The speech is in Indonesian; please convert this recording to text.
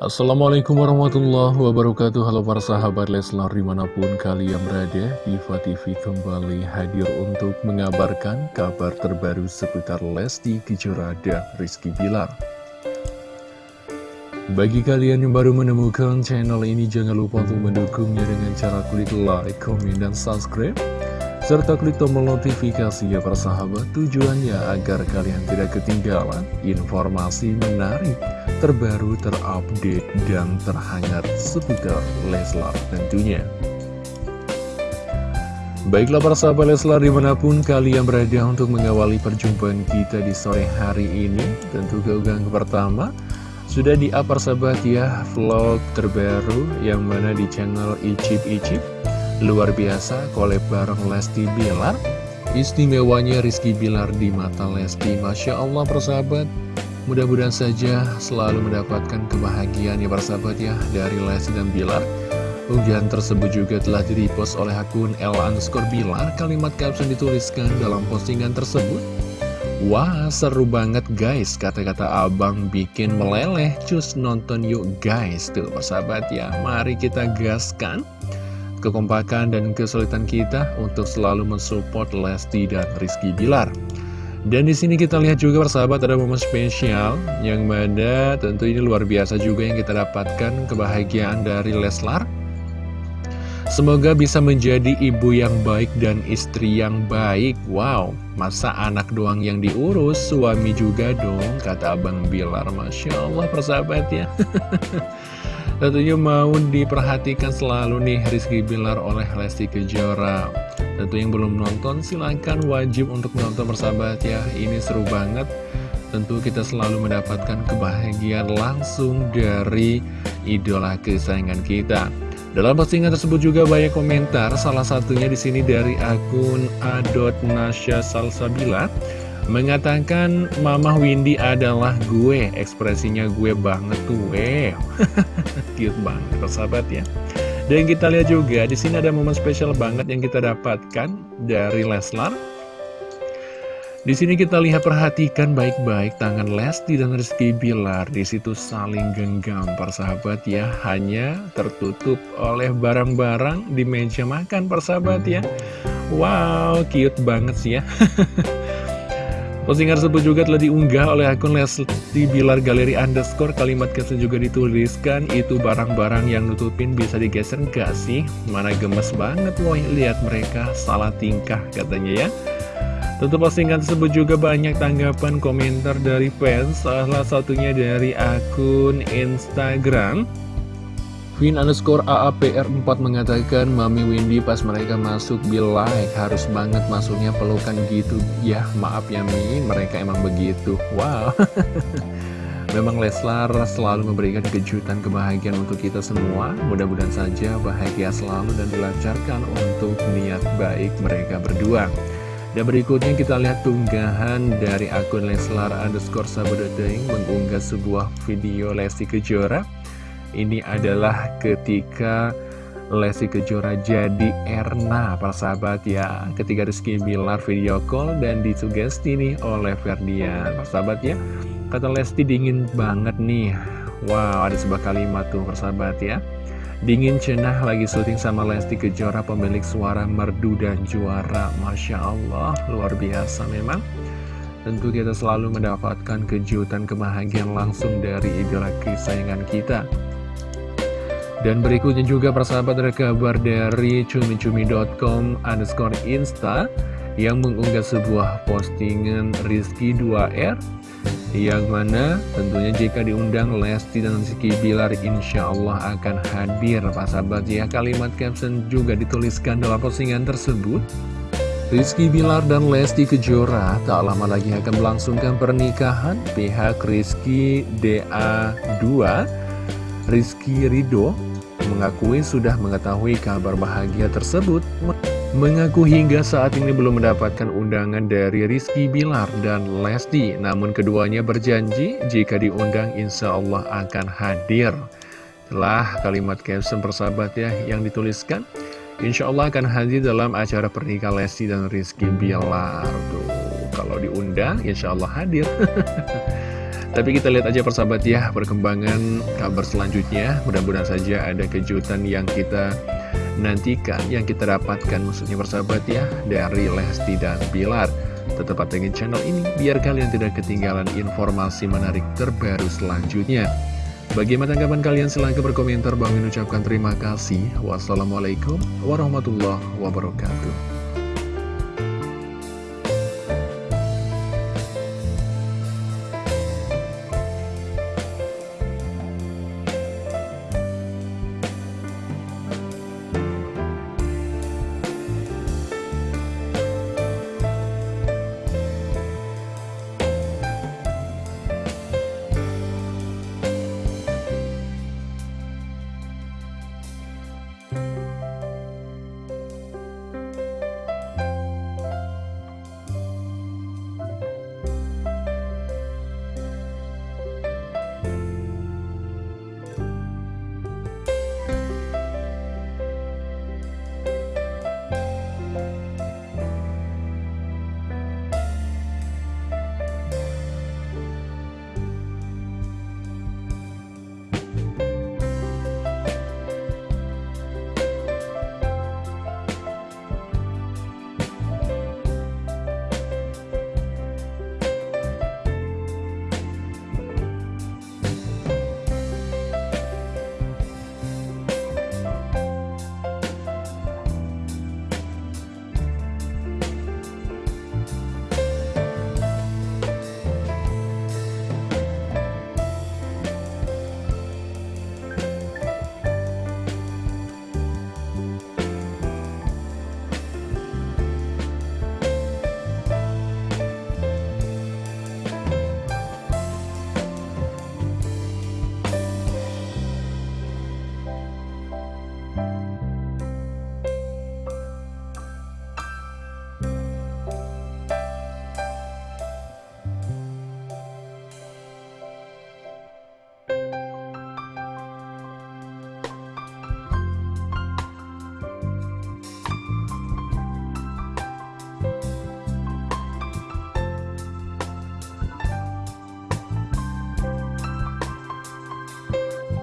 Assalamualaikum warahmatullahi wabarakatuh. Halo para sahabat Leslar di mana pun kalian berada Diva TV kembali hadir untuk mengabarkan kabar terbaru seputar Lesti Kejora dan Rizky Bilar. Bagi kalian yang baru menemukan channel ini jangan lupa untuk mendukungnya dengan cara klik like, komen, dan subscribe serta klik tombol notifikasi ya para sahabat tujuannya agar kalian tidak ketinggalan informasi menarik terbaru, terupdate, dan terhangat seputar Leslar tentunya. Baiklah para sahabat Leslar di mana pun kalian berada untuk mengawali perjumpaan kita di sore hari ini Tentu keunggahan pertama sudah di up sahabat ya vlog terbaru yang mana di channel Icip Icip Luar biasa kolab bareng Lesti Bilar. Istimewanya Rizky Bilar di mata Lesti. Masya Allah persahabat. Mudah-mudahan saja selalu mendapatkan kebahagiaan ya persahabat ya dari Lesti dan Bilar. Unggahan tersebut juga telah direpost oleh akun L underscore Bilar. Kalimat caption dituliskan dalam postingan tersebut. Wah seru banget guys. Kata-kata abang bikin meleleh. Cus nonton yuk guys. Tuh persahabat ya mari kita gaskan kekompakan dan kesulitan kita untuk selalu mensupport Lesti dan Rizky Bilar dan di sini kita lihat juga persahabat ada momen spesial yang mana tentu ini luar biasa juga yang kita dapatkan kebahagiaan dari Leslar. Semoga bisa menjadi ibu yang baik dan istri yang baik. Wow, masa anak doang yang diurus, suami juga dong, kata Abang Bilar. Masya Allah persahabat ya. Tentunya mau diperhatikan selalu nih Rizky Bilar oleh Lesti Kejora. Tentu yang belum nonton silahkan wajib untuk nonton bersahabat ya. Ini seru banget. Tentu kita selalu mendapatkan kebahagiaan langsung dari idola kesayangan kita. Dalam postingan tersebut juga banyak komentar, salah satunya di sini dari akun Nasya Salsabila mengatakan Mama Windy adalah gue, ekspresinya gue banget tuh, eh, cute banget, persahabat ya. Dan kita lihat juga di sini ada momen spesial banget yang kita dapatkan dari Leslar. Di sini kita lihat perhatikan baik-baik tangan Lesti dan Rizky Bilar di situ saling genggam persahabat ya hanya tertutup oleh barang-barang di meja makan persahabat ya. Wow, cute banget sih ya. Postingan tersebut juga telah diunggah oleh akun Lesti Bilar Galeri Underscore. Kalimat caption juga dituliskan Itu barang-barang yang nutupin bisa digeser gak sih? Mana gemes banget woy Lihat mereka salah tingkah katanya ya. Tentu postingan tersebut juga banyak tanggapan komentar dari fans. Salah satunya dari akun Instagram Vin underscore AAPR4 mengatakan Mami Windy pas mereka masuk be like Harus banget masuknya pelukan gitu. Ya maaf ya Mi. Mereka emang begitu. Wow. Memang Leslar selalu memberikan kejutan kebahagiaan untuk kita semua. Mudah-mudahan saja bahagia selalu dan dilancarkan untuk niat baik mereka berdua. Dan berikutnya kita lihat tunggahan dari akun Leslar underscore Sabododeng mengunggah sebuah video Lesti Kejora ini adalah ketika Lesti Kejora jadi Erna persahabat ya. Ketika Rizky Bilar video call dan disugesti nih oleh Ferdian. Persahabat ya Kata Lesti dingin banget nih. Wow ada sebuah kalimat tuh persahabat ya. Dingin cenah lagi syuting sama Lesti Kejora pemilik suara merdu dan juara. Masya Allah luar biasa memang. Tentu kita selalu mendapatkan kejutan kebahagiaan langsung dari idola kesayangan kita dan berikutnya juga persahabat ada kabar dari cumi-cumi.com underscore insta yang mengunggah sebuah postingan Rizky 2R yang mana tentunya jika diundang Lesti dan Rizky Bilar insya Allah akan hadir. Persahabat ya kalimat caption juga dituliskan dalam postingan tersebut. Rizky Bilar dan Lesti Kejora tak lama lagi akan melangsungkan pernikahan. Pihak Rizky DA2 Rizky Ridho mengakui sudah mengetahui kabar bahagia tersebut Mengaku hingga saat ini belum mendapatkan undangan dari Rizky Bilar dan Lesti Namun keduanya berjanji jika diundang insya Allah akan hadir. Telah kalimat caption persahabat ya yang dituliskan. Insya Allah akan hadir dalam acara pernikahan Lesti dan Rizky Bilar. Tuh, Kalau diundang insya Allah hadir Tapi kita lihat aja persahabat ya perkembangan kabar selanjutnya Mudah-mudahan saja ada kejutan yang kita nantikan Yang kita dapatkan maksudnya persahabat ya Dari Lesti dan Bilar Tetap pantengin channel ini biar kalian tidak ketinggalan informasi menarik terbaru selanjutnya Bagaimana tanggapan kalian? Silahkan berkomentar. Bang ucapkan terima kasih. Wassalamualaikum warahmatullahi wabarakatuh.